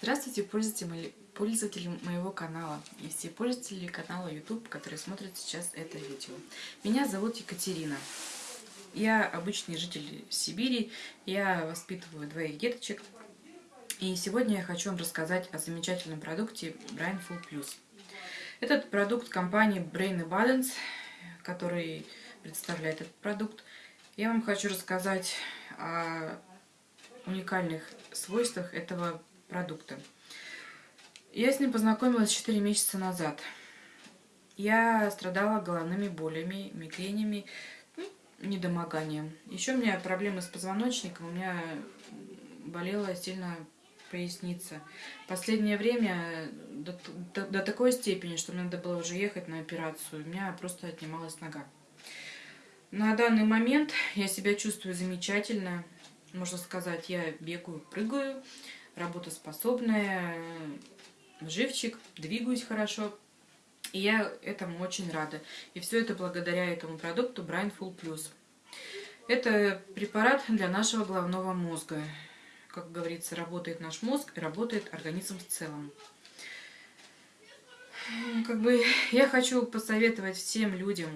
Здравствуйте, пользователи, моего канала и все пользователи канала YouTube, которые смотрят сейчас это видео. Меня зовут Екатерина. Я обычный житель Сибири, я воспитываю двоих деточек. И сегодня я хочу вам рассказать о замечательном продукте Brain Full Plus. Этот продукт компании Brain Balance, который представляет этот продукт. Я вам хочу рассказать о уникальных свойствах этого продукта. Я с ним познакомилась 4 месяца назад. Я страдала головными болями, мигренями, ну, недомоганием. Еще у меня проблемы с позвоночником, у меня болела сильно поясница. Последнее время до, до, до такой степени, что мне надо было уже ехать на операцию, у меня просто отнималась нога. На данный момент я себя чувствую замечательно. Можно сказать, я бегаю, прыгаю, работоспособная, живчик, двигаюсь хорошо. И я этому очень рада. И все это благодаря этому продукту Brain Full Plus. Это препарат для нашего головного мозга. Как говорится, работает наш мозг и работает организм в целом. Как бы я хочу посоветовать всем людям,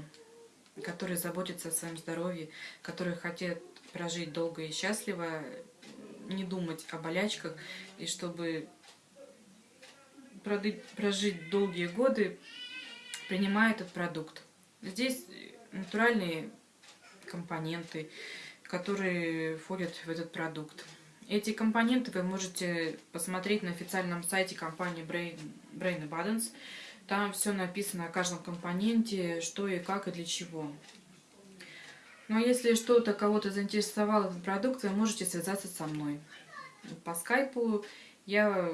которые заботятся о своем здоровье, которые хотят прожить долго и счастливо, не думать о болячках, и чтобы прожить долгие годы, принимая этот продукт. Здесь натуральные компоненты, которые входят в этот продукт. Эти компоненты вы можете посмотреть на официальном сайте компании Brain, Brain Abundance. Там все написано о каждом компоненте, что и как и для чего. Но если что-то кого-то заинтересовал этот продукт, вы можете связаться со мной. По скайпу я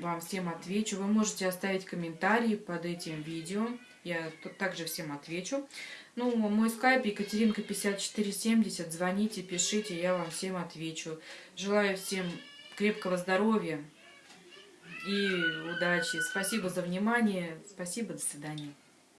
вам всем отвечу. Вы можете оставить комментарии под этим видео. Я тут также всем отвечу. Ну, мой скайп Екатеринка 5470. Звоните, пишите, я вам всем отвечу. Желаю всем крепкого здоровья и удачи. Спасибо за внимание. Спасибо, до свидания.